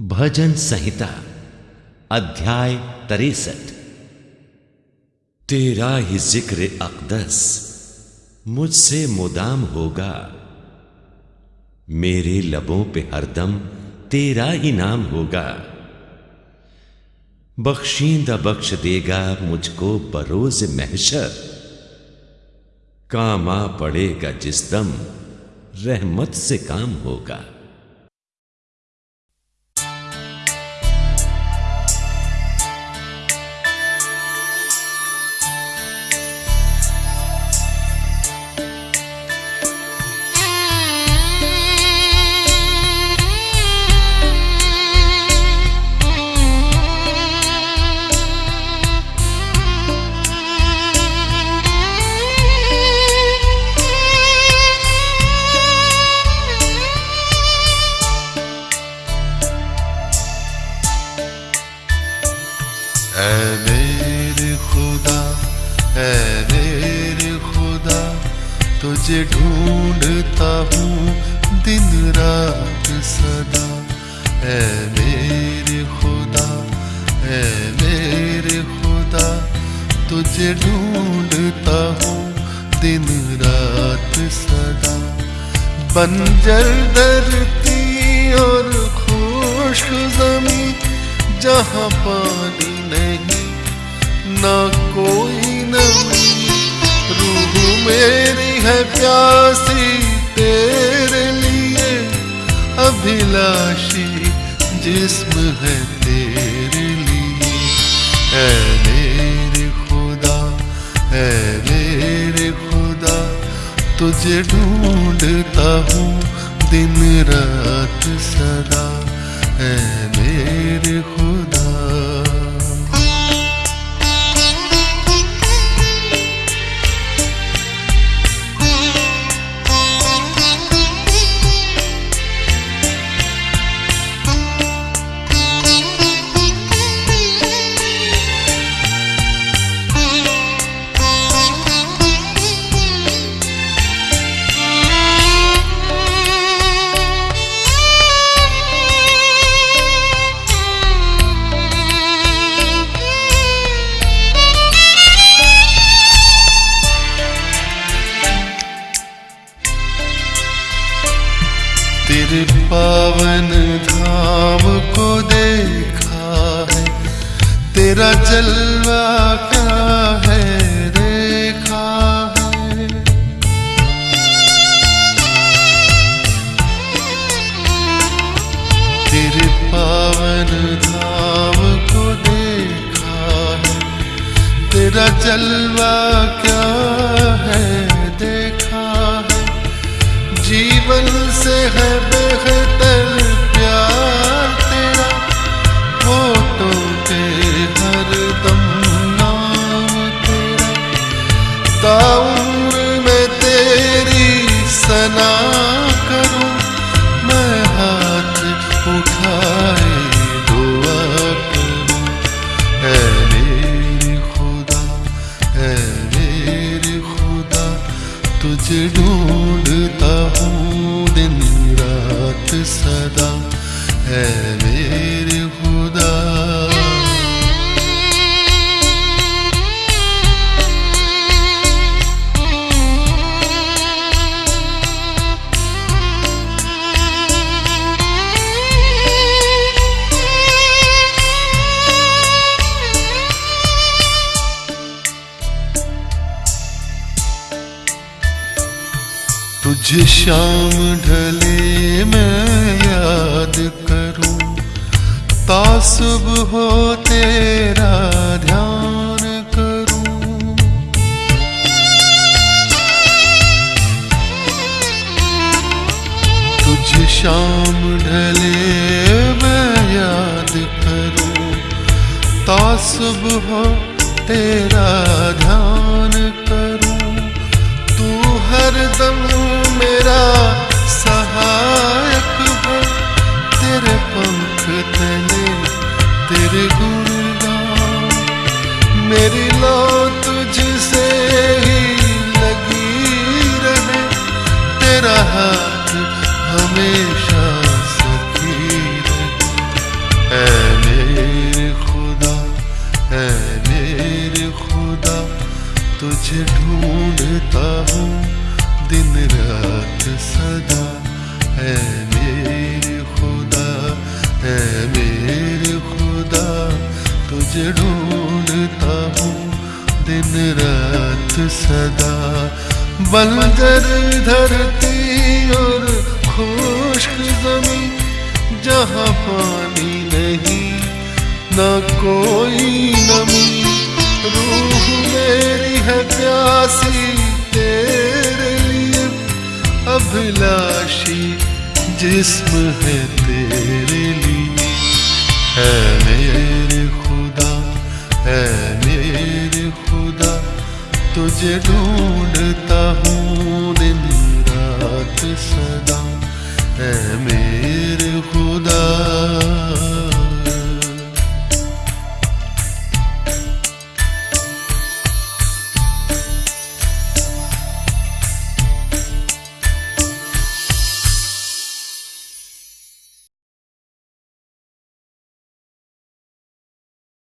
भजन संहिता, अध्याय तिरसठ। तेरा ही ज़िक्र अकदस, मुझसे मुदाम होगा। मेरे लबों पे हरदम तेरा ही नाम होगा। बख्शींदा बख्श देगा मुझको बरोज महशर। काम पड़ेगा जिस दम रहमत से काम होगा। मेरे खुदा मेरे खुदा, तुझे ढूंढता हूँ दिन रात सदा। ऐ मेरे खुदा ऐ मेरे खुदा, तुझे ढूंढता हूँ दिन रात सदा। बंजर धरती और खुश ज़मीन जहाँ पानी नहीं, ना कोई नमी। रूह मेरी है प्यासी तेरे लिए। अभिलाषी जिस्म है तेरे लिए। ऐ मेरे खुदा ऐ मेरे खुदा, तुझे ढूंढता हूँ दिन रात सदा। ऐ मेरे खुदा। जलवा क्या है? देखा है। तेरे पावन धाम को देखा है। तेरा जलवा क्या है? देखा है। जीवन से है बेहतर है मेरे खुदा तुझे शाम ढले मैं याद तासुब हो तेरा ध्यान करूँ। तुझ शाम ढले मैं याद करूँ। तासुब हो तेरा ध्यान करूँ। तू हर दम तेरा हाथ हमेशा सखी है मेरे खुदा है मेरे खुदा, तुझे ढूंढता हूँ दिन रात सदा। है मेरे खुदा है मेरे खुदा, तुझे ढूंढता हूँ दिन रात सदा। बंजर धरती और खुश्क ज़मीन, जहाँ पानी नहीं, न कोई नमी। रूह मेरी है प्यासी, तेरे लिए अभिलाषी, जिस्म है तेरे लिए। है मेरे खुदा, है तुझे ढूंढता हूँ।